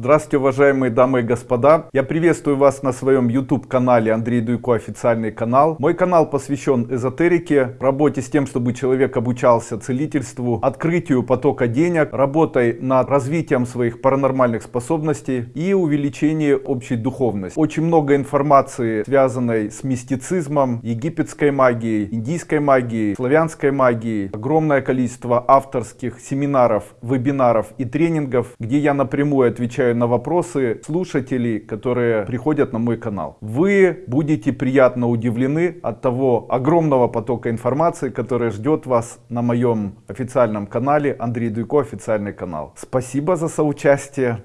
Здравствуйте, уважаемые дамы и господа. Я приветствую вас на своем YouTube канале Андрей Дуйко официальный канал. Мой канал посвящен эзотерике, работе с тем, чтобы человек обучался целительству, открытию потока денег, работой над развитием своих паранормальных способностей и увеличении общей духовности. Очень много информации, связанной с мистицизмом, египетской магией, индийской магией, славянской магией. Огромное количество авторских семинаров, вебинаров и тренингов, где я напрямую отвечаю на вопросы слушателей, которые приходят на мой канал. Вы будете приятно удивлены от того огромного потока информации, который ждет вас на моем официальном канале Андрей Дуйко официальный канал. Спасибо за соучастие.